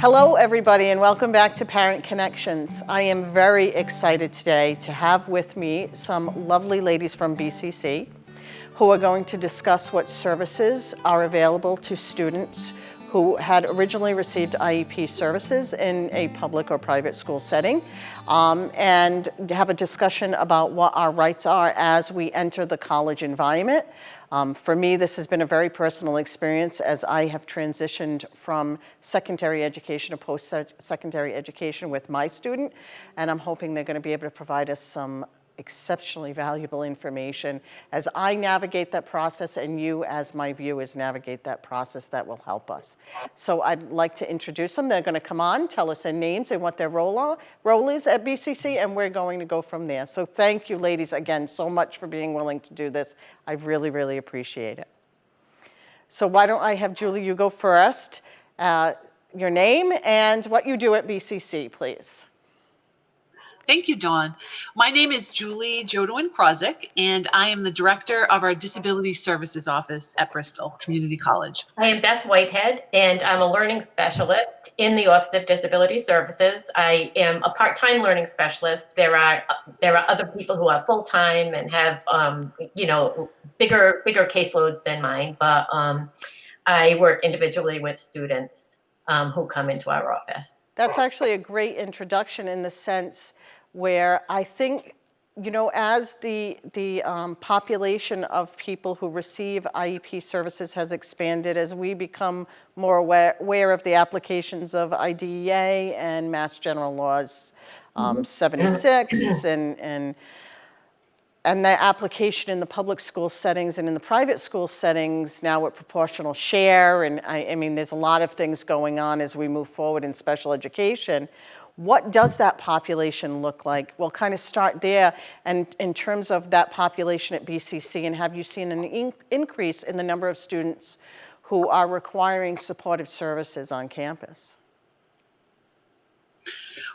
Hello, everybody, and welcome back to Parent Connections. I am very excited today to have with me some lovely ladies from BCC who are going to discuss what services are available to students who had originally received IEP services in a public or private school setting um, and have a discussion about what our rights are as we enter the college environment. Um, for me, this has been a very personal experience as I have transitioned from secondary education to post-secondary education with my student, and I'm hoping they're gonna be able to provide us some exceptionally valuable information as I navigate that process and you as my viewers navigate that process that will help us. So I'd like to introduce them. They're gonna come on, tell us their names and what their role, role is at BCC and we're going to go from there. So thank you ladies again so much for being willing to do this. I really, really appreciate it. So why don't I have Julie, you go first. Uh, your name and what you do at BCC, please. Thank you, Dawn. My name is Julie Jodwin Krozik, and I am the director of our Disability Services Office at Bristol Community College. I am Beth Whitehead, and I'm a learning specialist in the Office of Disability Services. I am a part-time learning specialist. There are there are other people who are full-time and have um, you know bigger bigger caseloads than mine, but um, I work individually with students um, who come into our office. That's actually a great introduction in the sense where I think, you know, as the, the um, population of people who receive IEP services has expanded, as we become more aware, aware of the applications of IDEA and Mass General Laws um, mm-hmm. 76 and, and and the application in the public school settings and in the private school settings now with proportional share and I, I, mean there's a lot of things going on as we move forward in special education what does that population look like? We'll kind of start there and in terms of that population at BCC and have you seen an in increase in the number of students who are requiring supportive services on campus?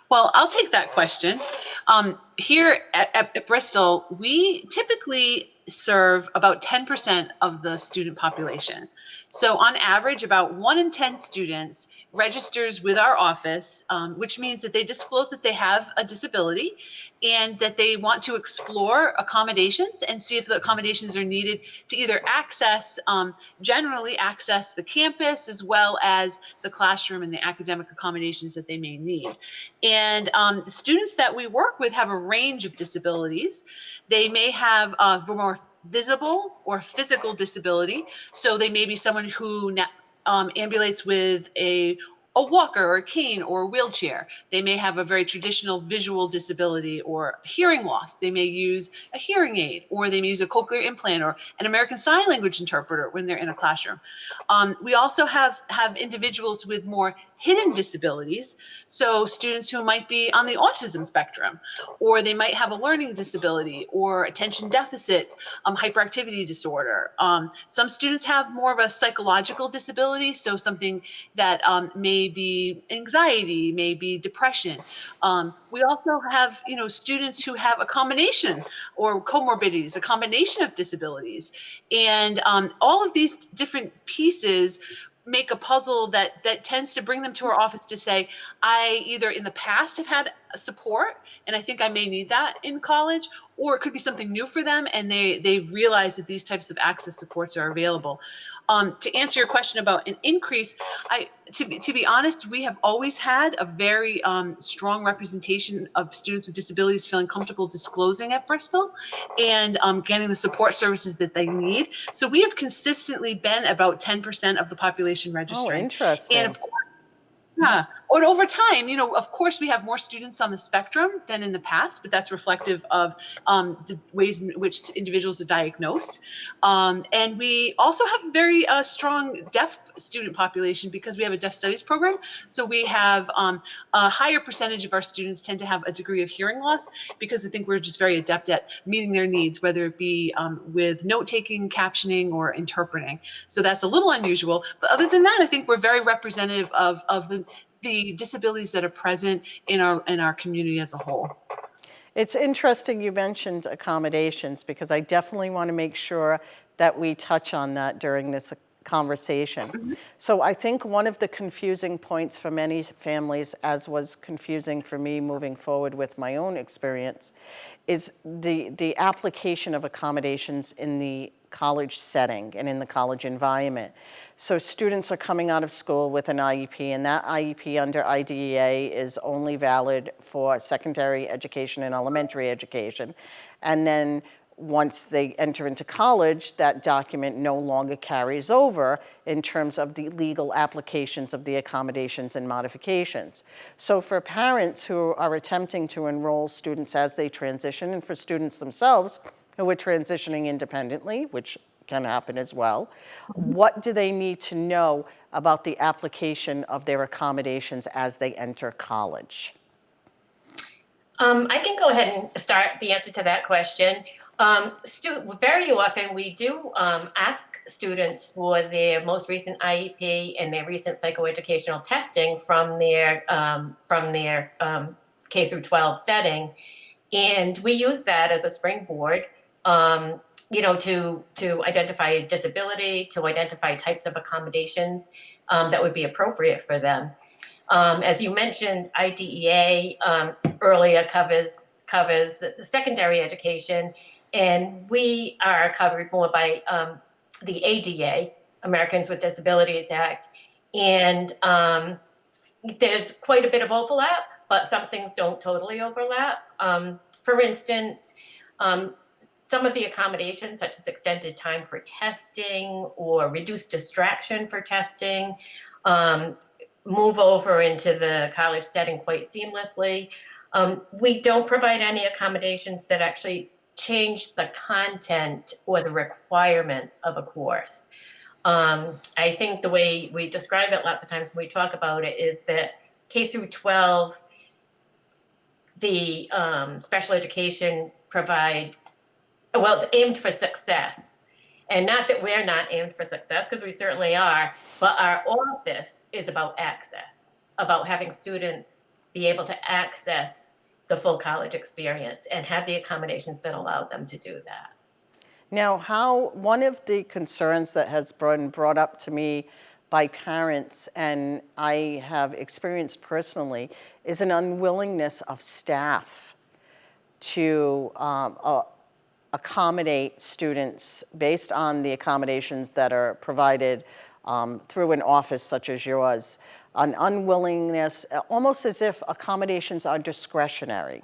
Well, I'll take that question. Um, here at, at, at Bristol, we typically serve about 10% of the student population. So on average, about one in 10 students registers with our office, um, which means that they disclose that they have a disability and that they want to explore accommodations and see if the accommodations are needed to either access, um, generally access the campus as well as the classroom and the academic accommodations that they may need. And um, the students that we work with have a range of disabilities. They may have a more visible or physical disability. So they may be someone who um, ambulates with a a walker or a cane or a wheelchair. They may have a very traditional visual disability or hearing loss. They may use a hearing aid or they may use a cochlear implant or an American Sign Language interpreter when they're in a classroom. Um, we also have, have individuals with more hidden disabilities. So students who might be on the autism spectrum, or they might have a learning disability or attention deficit, um, hyperactivity disorder. Um, some students have more of a psychological disability. So something that um, may may be anxiety, maybe depression. Um, we also have, you know, students who have a combination or comorbidities, a combination of disabilities. And um, all of these different pieces make a puzzle that that tends to bring them to our office to say i either in the past have had support and i think i may need that in college or it could be something new for them and they they realize that these types of access supports are available um, to answer your question about an increase, I to be, to be honest, we have always had a very um, strong representation of students with disabilities feeling comfortable disclosing at Bristol and um, getting the support services that they need. So we have consistently been about 10% of the population registering. Oh, interesting. And of course, yeah. And over time, you know, of course, we have more students on the spectrum than in the past, but that's reflective of um, the ways in which individuals are diagnosed. Um, and we also have a very uh, strong deaf student population because we have a deaf studies program. So we have um, a higher percentage of our students tend to have a degree of hearing loss because I think we're just very adept at meeting their needs, whether it be um, with note taking, captioning, or interpreting. So that's a little unusual. But other than that, I think we're very representative of, of the the disabilities that are present in our in our community as a whole. It's interesting you mentioned accommodations because I definitely want to make sure that we touch on that during this conversation. Mm-hmm. So I think one of the confusing points for many families, as was confusing for me moving forward with my own experience, is the, the application of accommodations in the college setting and in the college environment. So students are coming out of school with an IEP, and that IEP under IDEA is only valid for secondary education and elementary education. And then once they enter into college, that document no longer carries over in terms of the legal applications of the accommodations and modifications. So for parents who are attempting to enroll students as they transition, and for students themselves who are transitioning independently, which can happen as well, what do they need to know about the application of their accommodations as they enter college? Um, I can go ahead and start the answer to that question. Um, very often we do um, ask students for their most recent IEP and their recent psychoeducational testing from their um, from their um, K through 12 setting, and we use that as a springboard. Um, you know, to to identify disability, to identify types of accommodations um, that would be appropriate for them. as you mentioned, IDEA earlier covers covers the, the secondary education and we are covered more by um, the ADA, Americans with Disabilities Act. And um, there's quite a bit of overlap, but some things don't totally overlap. Um, for instance, um, some of the accommodations, such as extended time for testing or reduced distraction for testing, um, move over into the college setting quite seamlessly. Um, we don't provide any accommodations that actually change the content or the requirements of a course. Um, I think the way we describe it lots of times when we talk about it is that K through 12, the um, special education provides, well, it's aimed for success. And not that we're not aimed for success, because we certainly are, but our office is about access, about having students be able to access the full college experience and have the accommodations that allow them to do that. Now, how, one of the concerns that has been brought up to me by parents, and I have experienced personally, is an unwillingness of staff to um, uh, accommodate students based on the accommodations that are provided um, through an office such as yours an unwillingness, almost as if accommodations are discretionary.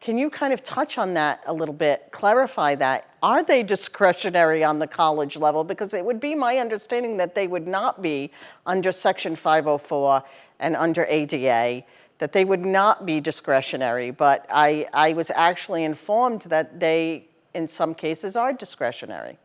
Can you kind of touch on that a little bit, clarify that? Are they discretionary on the college level? Because it would be my understanding that they would not be under Section 504 and under ADA, that they would not be discretionary. But I, I was actually informed that they, in some cases, are discretionary.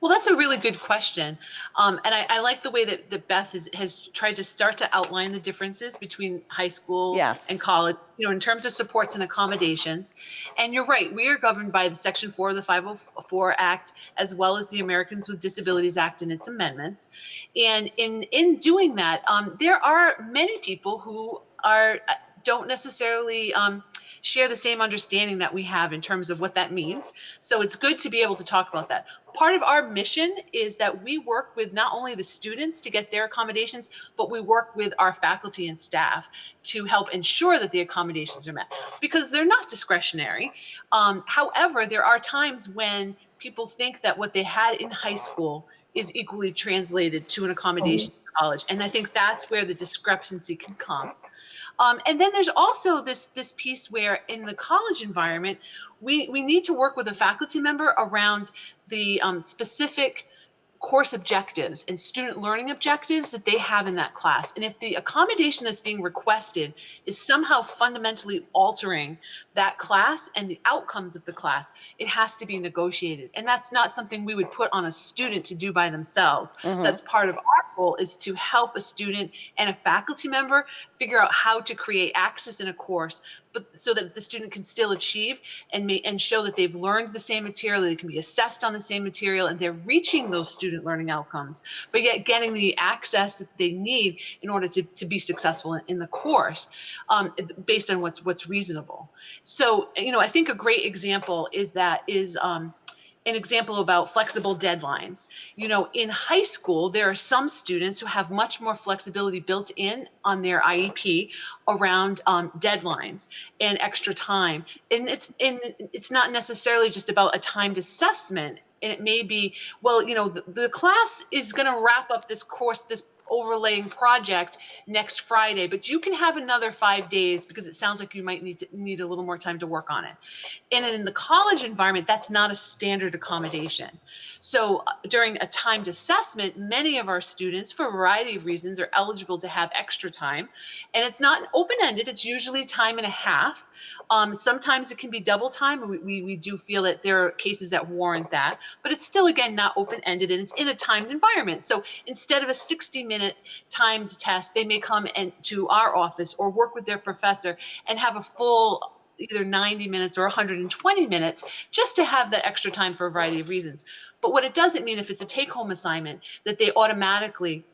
Well, that's a really good question. Um, and I, I, like the way that, that Beth has, has tried to start to outline the differences between high school yes. and college, you know, in terms of supports and accommodations. And you're right, we are governed by the Section 4 of the 504 Act, as well as the Americans with Disabilities Act and its amendments. And in, in doing that, um, there are many people who are uh, don't necessarily um, share the same understanding that we have in terms of what that means. So it's good to be able to talk about that. Part of our mission is that we work with not only the students to get their accommodations, but we work with our faculty and staff to help ensure that the accommodations are met because they're not discretionary. Um, however, there are times when people think that what they had in high school is equally translated to an accommodation in college. And I think that's where the discrepancy can come. Um, and then there's also this this piece where in the college environment, we we need to work with a faculty member around the um, specific course objectives and student learning objectives that they have in that class. And if the accommodation that's being requested is somehow fundamentally altering that class and the outcomes of the class, it has to be negotiated. And that's not something we would put on a student to do by themselves. Mm-hmm. That's part of our role is to help a student and a faculty member figure out how to create access in a course but so that the student can still achieve and may, and show that they've learned the same material, they can be assessed on the same material, and they're reaching those student learning outcomes, but yet getting the access that they need in order to, to be successful in, in the course um, based on what's what's reasonable. So, you know, I think a great example is that is um, an example about flexible deadlines. You know, in high school, there are some students who have much more flexibility built in on their IEP around um, deadlines and extra time. And it's and it's not necessarily just about a timed assessment. And it may be, well, you know, the, the class is going to wrap up this course, this overlaying project next Friday, but you can have another five days because it sounds like you might need to need a little more time to work on it. And in the college environment, that's not a standard accommodation. So uh, during a timed assessment, many of our students, for a variety of reasons, are eligible to have extra time. And it's not open-ended, it's usually time and a half. Um, sometimes it can be double time. We, we, we do feel that there are cases that warrant that, but it's still, again, not open-ended and it's in a timed environment. So instead of a 60 minute timed test, they may come and to our office or work with their professor and have a full either 90 minutes or 120 minutes just to have that extra time for a variety of reasons. But what it doesn't mean if it's a take home assignment that they automatically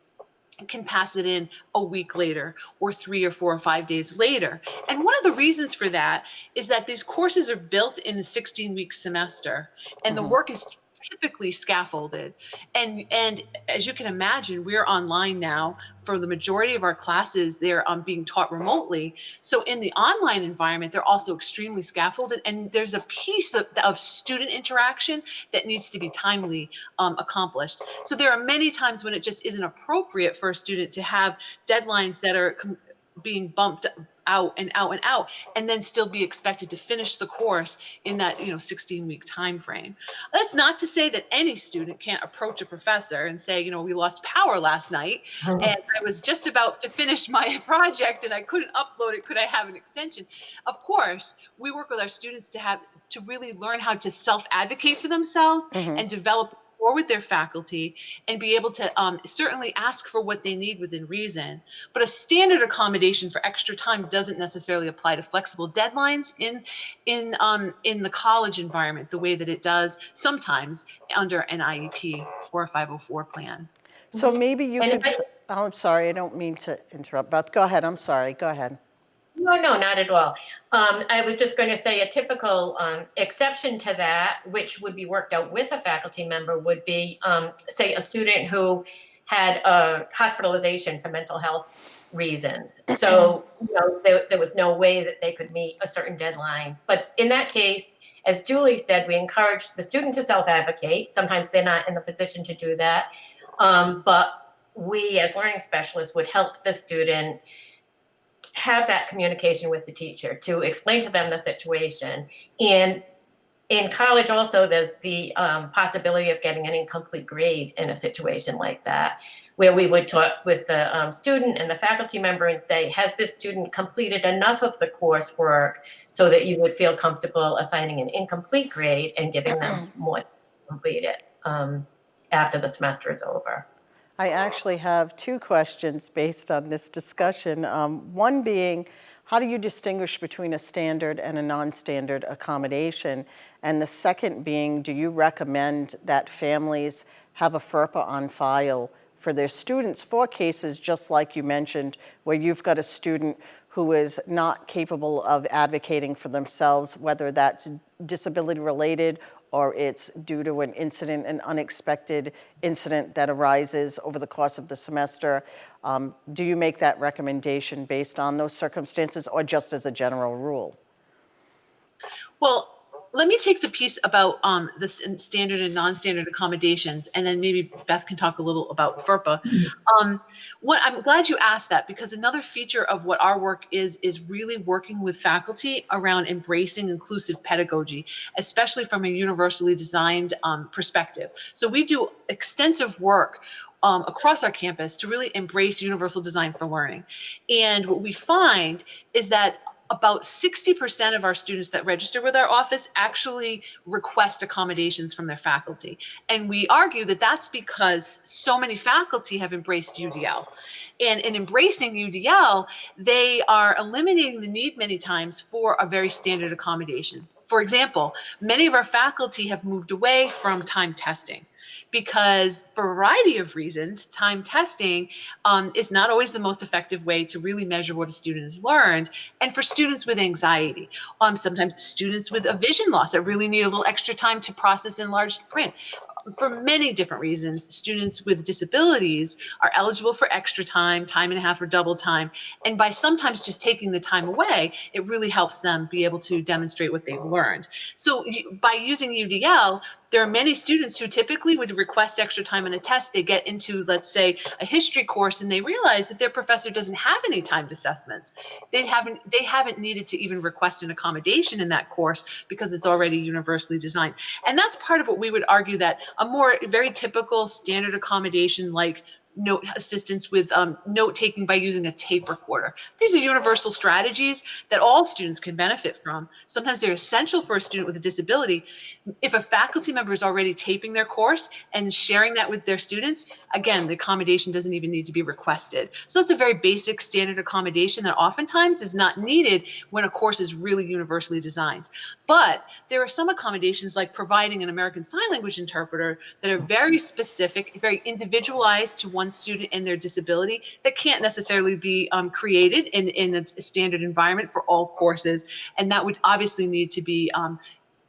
can pass it in a week later or three or four or five days later. And one of the reasons for that is that these courses are built in a 16 week semester and the Mhm. work is typically scaffolded. And and as you can imagine, we're online now for the majority of our classes, they're um, being taught remotely. So in the online environment, they're also extremely scaffolded and there's a piece of, of student interaction that needs to be timely um, accomplished. So there are many times when it just isn't appropriate for a student to have deadlines that are being bumped out and out and out and then still be expected to finish the course in that you know 16 week time frame that's not to say that any student can't approach a professor and say you know we lost power last night and i was just about to finish my project and i couldn't upload it could i have an extension? Of course we work with our students to have to really learn how to self advocate for themselves Mhm. and develop or with their faculty and be able to um, certainly ask for what they need within reason. But a standard accommodation for extra time doesn't necessarily apply to flexible deadlines in in um, in the college environment the way that it does sometimes under an IEP or a 504 plan. So maybe you And could, I- oh, I'm sorry, I don't mean to interrupt, Beth, go ahead, I'm sorry, go ahead. No, no, not at all. Um, I was just going to say a typical um, exception to that, which would be worked out with a faculty member, would be, um, say, a student who had a hospitalization for mental health reasons. So, you know, there, there was no way that they could meet a certain deadline. But in that case, as Julie said, we encourage the student to self-advocate. Sometimes they're not in the position to do that. Um, but we, as learning specialists, would help the student have that communication with the teacher to explain to them the situation. And in college also, there's the um, possibility of getting an incomplete grade in a situation like that, where we would talk with the um, student and the faculty member and say, has this student completed enough of the coursework so that you would feel comfortable assigning an incomplete grade and giving them more to complete it um, after the semester is over. I actually have two questions based on this discussion. Um, One being, how do you distinguish between a standard and a non-standard accommodation? And the second being, do you recommend that families have a FERPA on file for their students for cases just like you mentioned, where you've got a student who is not capable of advocating for themselves, whether that's disability related or it's due to an incident, an unexpected incident that arises over the course of the semester. Um, do you make that recommendation based on those circumstances or just as a general rule? Well, let me take the piece about um, the standard and non-standard accommodations, and then maybe Beth can talk a little about FERPA. Um, what I'm glad you asked that because another feature of what our work is is really working with faculty around embracing inclusive pedagogy, especially from a universally designed um, perspective. So we do extensive work um, across our campus to really embrace universal design for learning. And what we find is that about 60% of our students that register with our office actually request accommodations from their faculty. And we argue that that's because so many faculty have embraced UDL. And in embracing UDL, they are eliminating the need many times for a very standard accommodation. For example, many of our faculty have moved away from time testing. Because for a variety of reasons, time testing um, is not always the most effective way to really measure what a student has learned. And for students with anxiety, um, sometimes students with a vision loss that really need a little extra time to process enlarged print for many different reasons, students with disabilities are eligible for extra time, time and a half or double time. And by sometimes just taking the time away, it really helps them be able to demonstrate what they've learned. So by using UDL, there are many students who typically would request extra time on a test. They get into, let's say, a history course and they realize that their professor doesn't have any timed assessments. They haven't they haven't needed to even request an accommodation in that course because it's already universally designed. And that's part of what we would argue that a more very typical standard accommodation like note assistance with um, note taking by using a tape recorder. These are universal strategies that all students can benefit from. Sometimes they're essential for a student with a disability. If a faculty member is already taping their course and sharing that with their students, again, the accommodation doesn't even need to be requested. So it's a very basic standard accommodation that oftentimes is not needed when a course is really universally designed. But there are some accommodations like providing an American Sign Language interpreter that are very specific, very individualized to one one student and their disability that can't necessarily be um, created in, in a standard environment for all courses. And that would obviously need to be um,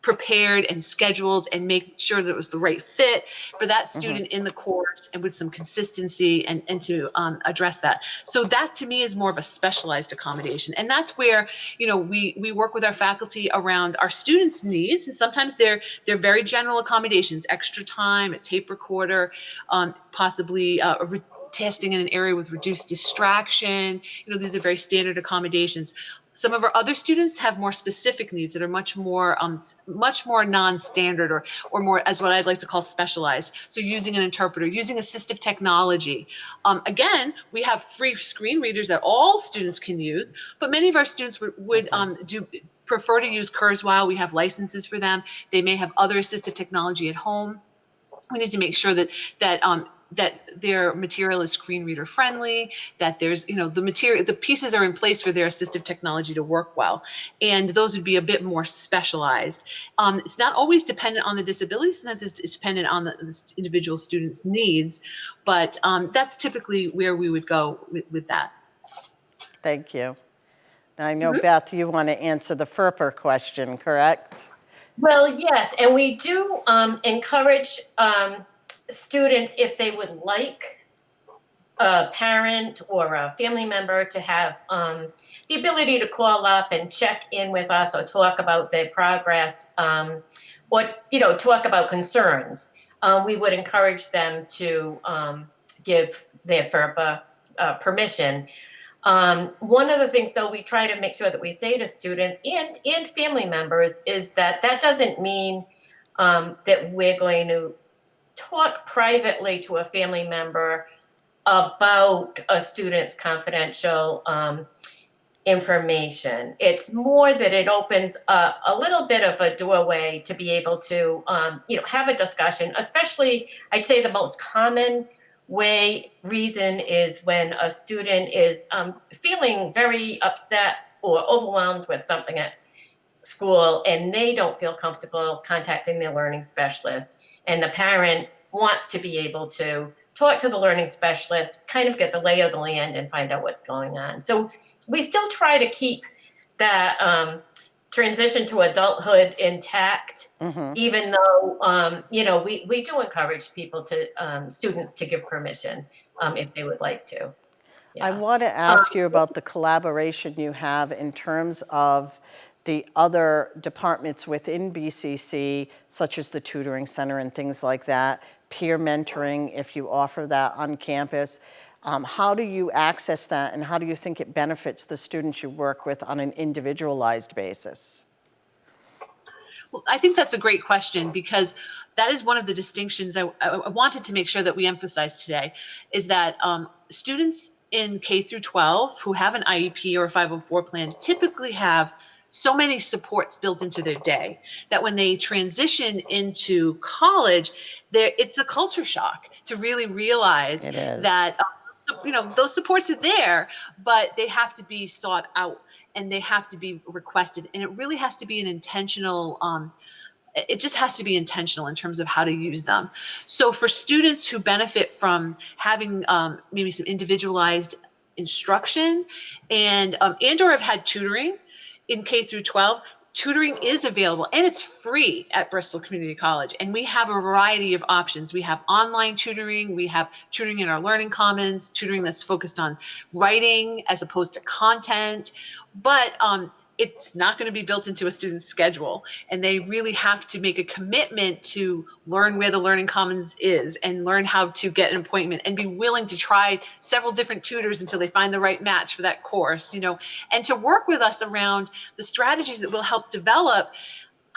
prepared and scheduled and make sure that it was the right fit for that mm-hmm. student in the course and with some consistency and, and to um, address that. So that to me is more of a specialized accommodation. And that's where, you know, we, we work with our faculty around our students' needs. And sometimes they're, they're very general accommodations, extra time, a tape recorder, um, possibly uh, testing in an area with reduced distraction. You know, these are very standard accommodations. Some of our other students have more specific needs that are much more um, much more non-standard or or more as what I'd like to call specialized. So using an interpreter, using assistive technology. Um, again, we have free screen readers that all students can use, but many of our students would, would um, do prefer to use Kurzweil. We have licenses for them. They may have other assistive technology at home we need to make sure that that um, that their material is screen reader friendly, that there's, you know, the material, the pieces are in place for their assistive technology to work well. And those would be a bit more specialized. Um, it's not always dependent on the disability, sometimes it's dependent on the, the individual student's needs, but um, that's typically where we would go with, with that. Thank you. Now I know, mm -hmm. Beth, you want to answer the FERPA question, correct? Well, yes, and we do um, encourage um, students, if they would like a parent or a family member to have um, the ability to call up and check in with us or talk about their progress um, or, you know, talk about concerns, um, we would encourage them to um, give their FERPA uh, permission. Um, one of the things, though, we try to make sure that we say to students and, and family members is that that doesn't mean um, that we're going to talk privately to a family member about a student's confidential um, information. It's more that it opens up a little bit of a doorway to be able to, um, you know, have a discussion, especially I'd say the most common way reason is when a student is um, feeling very upset or overwhelmed with something at school and they don't feel comfortable contacting their learning specialist and the parent wants to be able to talk to the learning specialist, kind of get the lay of the land and find out what's going on. So we still try to keep that um, transition to adulthood intact, mm-hmm. even though, um, you know, we, we do encourage people to, um, students to give permission um, if they would like to. Yeah. I want to ask you about the collaboration you have in terms of the other departments within BCC, such as the tutoring center and things like that, peer mentoring, if you offer that on campus. Um, how do you access that and how do you think it benefits the students you work with on an individualized basis? Well, I think that's a great question because that is one of the distinctions I, I wanted to make sure that we emphasize today is that um, students in K through 12 who have an IEP or a 504 plan typically have so many supports built into their day that when they transition into college, there it's a culture shock to really realize that um, you know those supports are there, but they have to be sought out and they have to be requested, and it really has to be an intentional. Um, it just has to be intentional in terms of how to use them. So for students who benefit from having um, maybe some individualized instruction and um, and or have had tutoring in K through 12, tutoring is available and it's free at Bristol Community College. And we have a variety of options. We have online tutoring, we have tutoring in our Learning Commons, tutoring that's focused on writing as opposed to content. But um, it's not going to be built into a student's schedule and they really have to make a commitment to learn where the learning commons is and learn how to get an appointment and be willing to try several different tutors until they find the right match for that course you know? And to work with us around the strategies that will help develop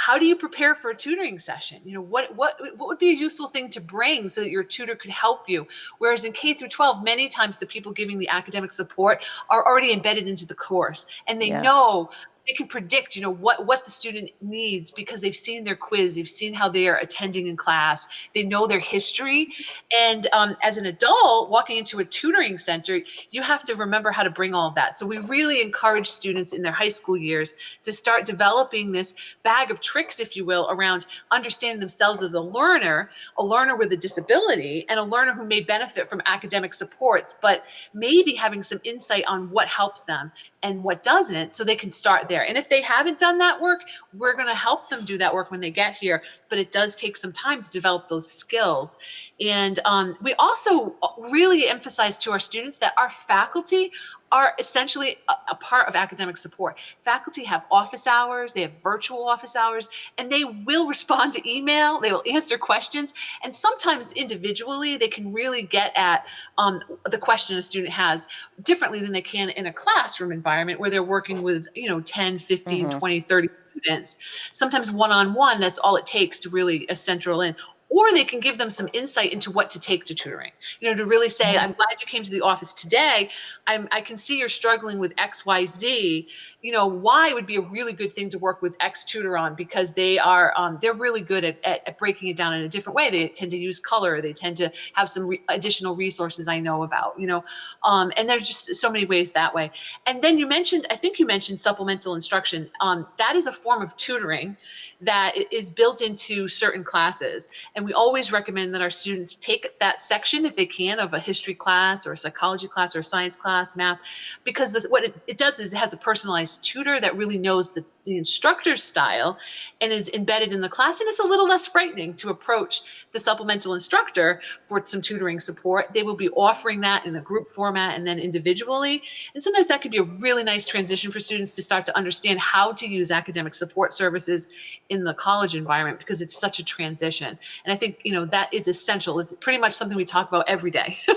how do you prepare for a tutoring session you know what what what would be a useful thing to bring so that your tutor could help you whereas in k through 12 many times the people giving the academic support are already embedded into the course and they yes. know they can predict you know what what the student needs because they've seen their quiz they've seen how they are attending in class they know their history. And um, as an adult walking into a tutoring center you have to remember how to bring all of that. So we really encourage students in their high school years to start developing this bag of tricks if you will around understanding themselves as a learner a learner with a disability and a learner who may benefit from academic supports but maybe having some insight on what helps them and what doesn't so they can start there. And if they haven't done that work, we're going to help them do that work when they get here. But it does take some time to develop those skills. And um, we also really emphasize to our students that our faculty are essentially a, a, part of academic support. Faculty have office hours, they have virtual office hours, and they will respond to email, they will answer questions, and sometimes individually they can really get at um, the question a student has differently than they can in a classroom environment where they're working with, you know, 10, 15, mm-hmm. 20, 30 students. Sometimes one-on-one, that's all it takes to really a central in or they can give them some insight into what to take to tutoring. You know, to really say, mm-hmm. I'm glad you came to the office today. I'm, I can see you're struggling with X, Y, Z. You know, Y would be a really good thing to work with X tutor on because they are um, they're really good at, at, at, breaking it down in a different way. They tend to use color. They tend to have some re- additional resources I know about. You know, um, and there's just so many ways that way. And then you mentioned, I think you mentioned supplemental instruction. Um, that is a form of tutoring that is built into certain classes. And we always recommend that our students take that section if they can of a history class or a psychology class or a science class, math, because this, what it, it does is it has a personalized tutor that really knows the, the instructor's style and is embedded in the class. And it's a little less frightening to approach the supplemental instructor for some tutoring support. They will be offering that in a group format and then individually. And sometimes that could be a really nice transition for students to start to understand how to use academic support services in the college environment because it's such a transition. And I think, you know, that is essential. It's pretty much something we talk about every day.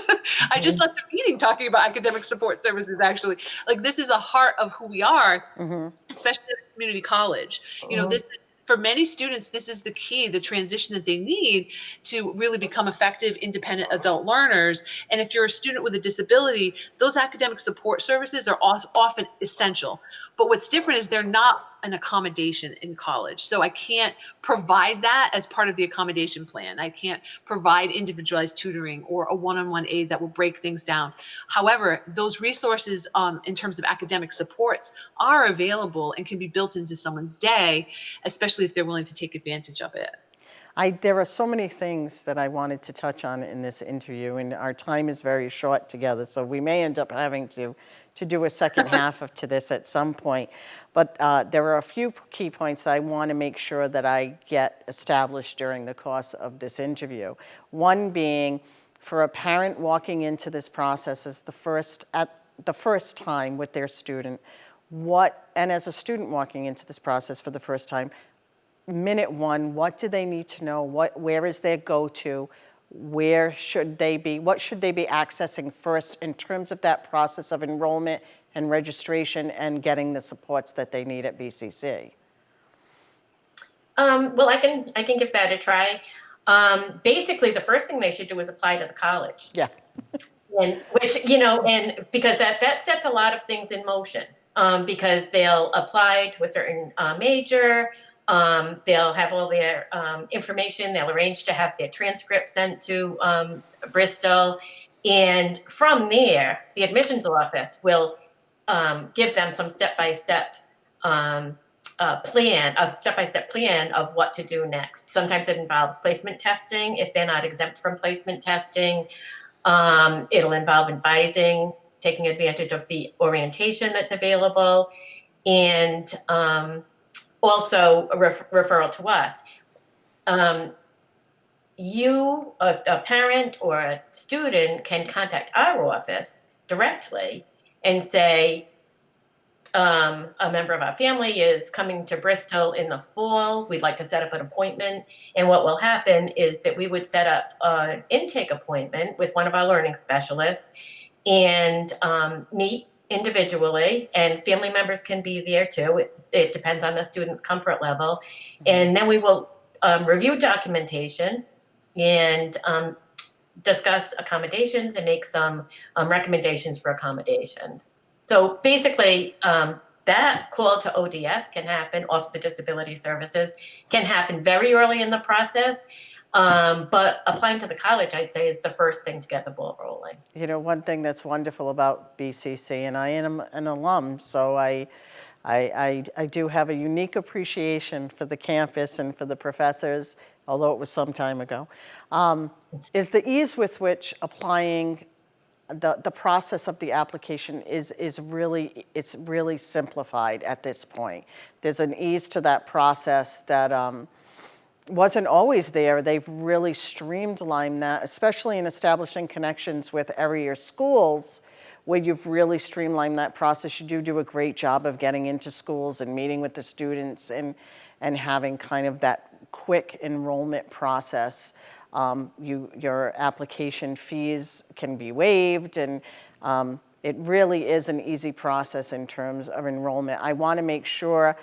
I just mm-hmm. left the meeting talking about academic support services actually. Like this is a heart of who we are, mm-hmm. especially at community college. You know, mm-hmm. this is for many students, this is the key, the transition that they need to really become effective, independent adult learners. And if you're a student with a disability, those academic support services are often essential. But what's different is they're not an accommodation in college. So I can't provide that as part of the accommodation plan. I can't provide individualized tutoring or a one-on-one aid that will break things down. However, those resources um, in terms of academic supports are available and can be built into someone's day, especially if they're willing to take advantage of it. I, there are so many things that I wanted to touch on in this interview, and our time is very short together, so we may end up having to to do a second half of to this at some point. But uh, there are a few key points that I want to make sure that I get established during the course of this interview. One being, for a parent walking into this process as the first at the first time with their student, what and as a student walking into this process for the first time, minute one, what do they need to know? What where is their go-to? Where should they be, what should they be accessing first in terms of that process of enrollment and registration and getting the supports that they need at BCC? Um, well, I can I can give that a try. Um, basically, the first thing they should do is apply to the college. Yeah. and which you know, and because that that sets a lot of things in motion. Um, because they'll apply to a certain uh, major, um, they'll have all their um, information. They'll arrange to have their transcript sent to um, Bristol. And from there, the admissions office will um, give them some step by step plan, a step-by-step plan of what to do next. Sometimes it involves placement testing if they're not exempt from placement testing. Um, it'll involve advising, taking advantage of the orientation that's available, and um, also a ref- referral to us. Um, you, a, a parent or a student, can contact our office directly and say, um, a member of our family is coming to Bristol in the fall. We'd like to set up an appointment. And what will happen is that we would set up an intake appointment with one of our learning specialists and um, meet individually and family members can be there too. It's it depends on the student's comfort level. And then we will um, review documentation and um, discuss accommodations and make some um, recommendations for accommodations. So basically um, that call to ODS can happen, Office of Disability Services, can happen very early in the process. Um, but applying to the college, I'd say, is the first thing to get the ball rolling. You know, one thing that's wonderful about BCC, and I am an alum, so I, I, I, I do have a unique appreciation for the campus and for the professors, although it was some time ago, um, is the ease with which applying the, the process of the application is, is really, it's really simplified at this point. There's an ease to that process that um, wasn't always there. They've really streamlined that, especially in establishing connections with area schools where you've really streamlined that process. You do do a great job of getting into schools and meeting with the students and, and having kind of that quick enrollment process um, you, your application fees can be waived and um, it really is an easy process in terms of enrollment. I want to make sure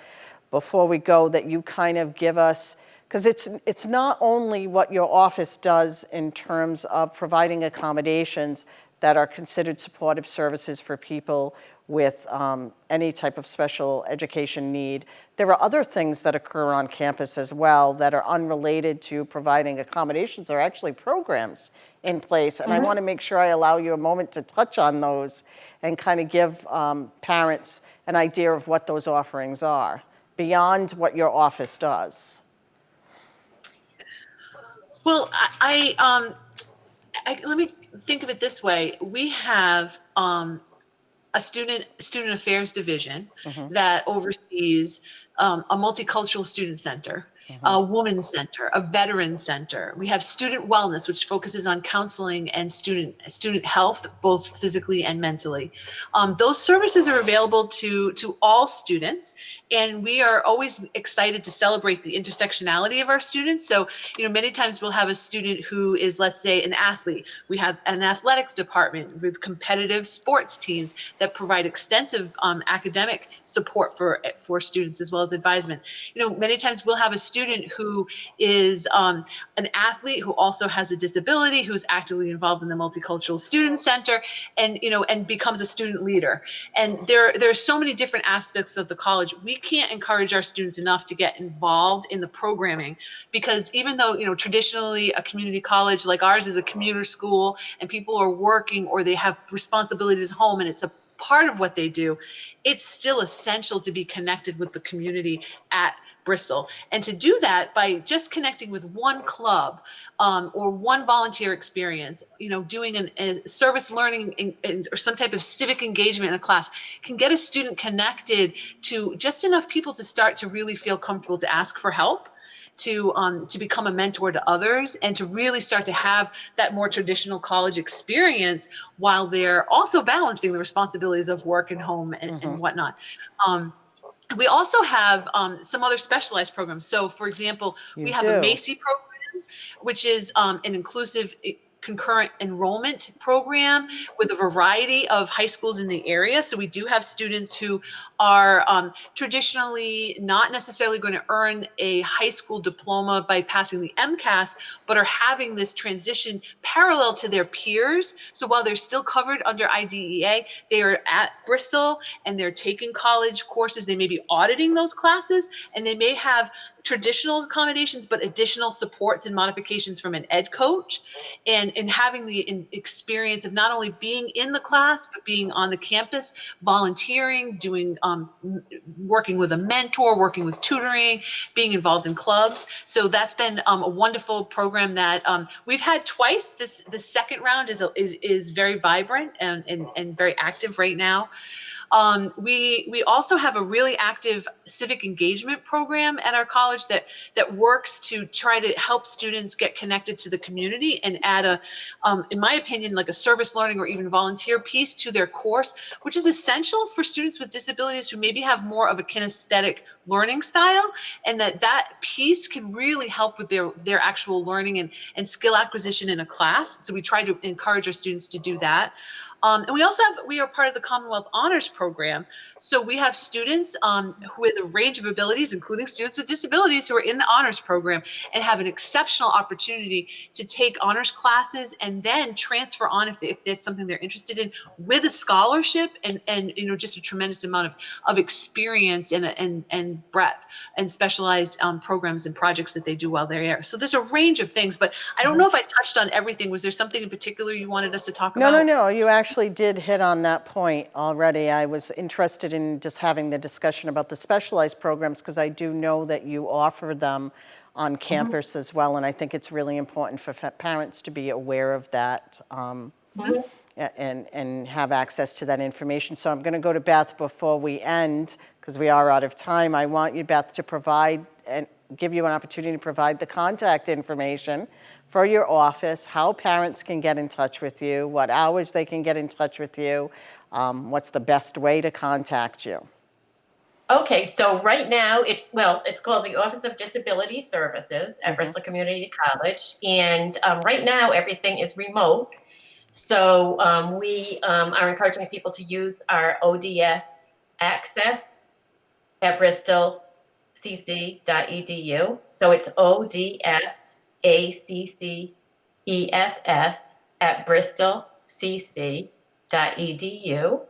before we go that you kind of give us, because it's, it's not only what your office does in terms of providing accommodations that are considered supportive services for people with um, any type of special education need. There are other things that occur on campus as well that are unrelated to providing accommodations or actually programs in place. And mm -hmm. I mm-hmm. want to make sure I allow you a moment to touch on those and kind of give um, parents an idea of what those offerings are beyond what your office does. Well, I, I, um, I let me think of it this way. We have um, a student student affairs division mm-hmm. that oversees um, a multicultural student center mm-hmm. a women's center, a veteran center. We have student wellness, which focuses on counseling and student student health, both physically and mentally. Um, those services are available to to all students, and we are always excited to celebrate the intersectionality of our students. So, you know, many times we'll have a student who is, let's say, an athlete. We have an athletic department with competitive sports teams that provide extensive um, academic support for for students as well as advisement. You know, many times we'll have a student who is um, an athlete who also has a disability, who's actively involved in the Multicultural Student Center, and you know, and becomes a student leader. And there, there are so many different aspects of the college. We can't encourage our students enough to get involved in the programming because even though you know traditionally a community college like ours is a commuter school and people are working or they have responsibilities at home and it's a part of what they do, it's still essential to be connected with the community at Bristol. And to do that by just connecting with one club um, or one volunteer experience, you know, doing an, a service learning in, in, or some type of civic engagement in a class can get a student connected to just enough people to start to really feel comfortable to ask for help to um, to become a mentor to others and to really start to have that more traditional college experience while they're also balancing the responsibilities of work and home and, mm-hmm. and whatnot. Um, we also have um, some other specialized programs. So, for example, you we have do. a MAICEI program, which is um, an inclusive concurrent enrollment program with a variety of high schools in the area. So we do have students who are um, traditionally not necessarily going to earn a high school diploma by passing the MCAS, but are having this transition parallel to their peers. So while they're still covered under IDEA, they are at Bristol and they're taking college courses. They may be auditing those classes and they may have traditional accommodations, but additional supports and modifications from an ed coach and, and having the experience of not only being in the class, but being on the campus, volunteering, doing, um, working with a mentor, working with tutoring, being involved in clubs. So that's been um, a wonderful program that um, we've had twice. This the second round is is is very vibrant and and, and very active right now. Um, we we also have a really active civic engagement program at our college that that works to try to help students get connected to the community and add a, um, in my opinion, like a service learning or even volunteer piece to their course, which is essential for students with disabilities who maybe have more of a kinesthetic learning style, and that that piece can really help with their their actual learning and and skill acquisition in a class. So we try to encourage our students to do that. Um, and we also have, we are part of the Commonwealth Honors Program. So we have students um, who with a range of abilities, including students with disabilities who are in the honors program and have an exceptional opportunity to take honors classes and then transfer on if, they, if that's something they're interested in with a scholarship and, and you know, just a tremendous amount of, of experience and, and, and breadth and specialized um, programs and projects that they do while they're there. So there's a range of things, but I don't know if I touched on everything. Was there something in particular you wanted us to talk No, about? No, no, no, you actually did hit on that point already. I was interested in just having the discussion about the specialized programs because I do know that you offer them on campus as well, and I think it's really important for parents to be aware of that um, a- and, and have access to that information. So I'm going to go to Beth before we end, because we are out of time. I want you, Beth, to provide and give you an opportunity to provide the contact information for your office, how parents can get in touch with you, what hours they can get in touch with you, um, what's the best way to contact you. Okay, so right now it's well, it's called the Office of Disability Services at Bristol Community College, and um, right now everything is remote. So um, we um, are encouraging people to use our ODS access at bristolcc.edu. So it's ODS ACC ESS at bristolcc.edu.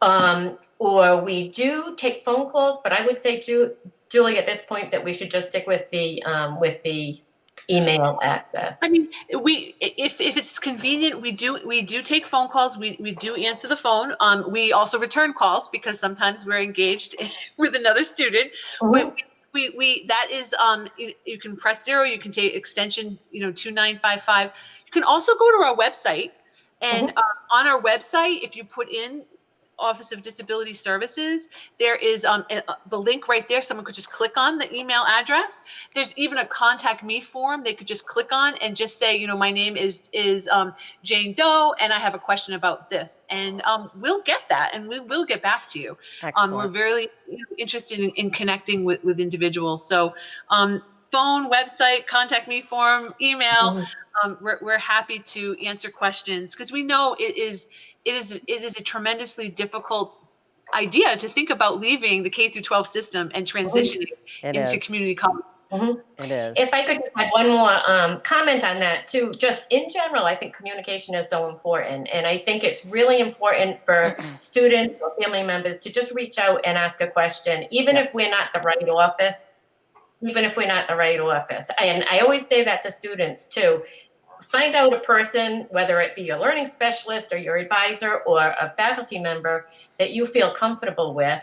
Um, or we do take phone calls, but I would say, Ju- Julie, at this point, that we should just stick with the um, with the email access. I mean, we if if it's convenient, we do we do take phone calls. We we do answer the phone. Um, we also return calls because sometimes we're engaged with another student. But we, we we we that is um you, you can press zero. You can take extension you know two nine five five. You can also go to our website, and um, on our website, if you put in Office of Disability Services, there is um, a, the link right there. Someone could just click on the email address. There's even a contact me form they could just click on and just say, you know, my name is is um, Jane Doe, and I have a question about this, and um, we'll get that, and we will get back to you. Um, we're Excellent. very you know, interested in, in connecting with, with individuals. So, um, phone, website, contact me form, email. Um, we're, we're happy to answer questions because we know it is it is it is a tremendously difficult idea to think about leaving the K through 12 system and transitioning It into is. community college. It is. If I could just add one more um, comment on that too, just in general, I think communication is so important. And I think it's really important for students or family members to just reach out and ask a question, even if we're not the right office, even if we're not the right office. And I always say that to students too. Find out a person, whether it be your learning specialist or your advisor or a faculty member that you feel comfortable with,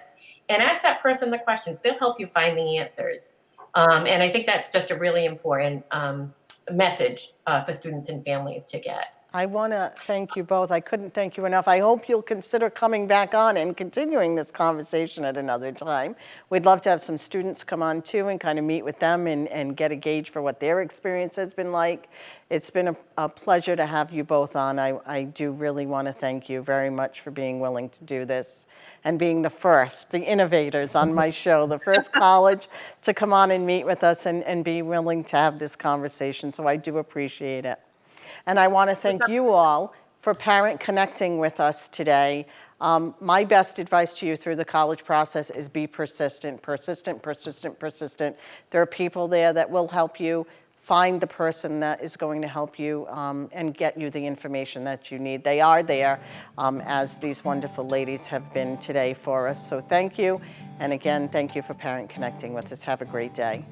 and ask that person the questions. They'll help you find the answers. Um, and I think that's just a really important um, message uh, for students and families to get. I want to thank you both. I couldn't thank you enough. I hope you'll consider coming back on and continuing this conversation at another time. We'd love to have some students come on too and kind of meet with them and, and get a gauge for what their experience has been like. It's been a, a pleasure to have you both on. I, I do really want to thank you very much for being willing to do this and being the first, the innovators on my show, the first college to come on and meet with us and, and be willing to have this conversation. So I do appreciate it. And I want to thank you all for parent connecting with us today. Um, my best advice to you through the college process is be persistent, persistent, persistent, persistent. There are people there that will help you find the person that is going to help you um, and get you the information that you need. They are there, um, as these wonderful ladies have been today for us. So thank you. And again, thank you for Parent Connecting with us. Have a great day.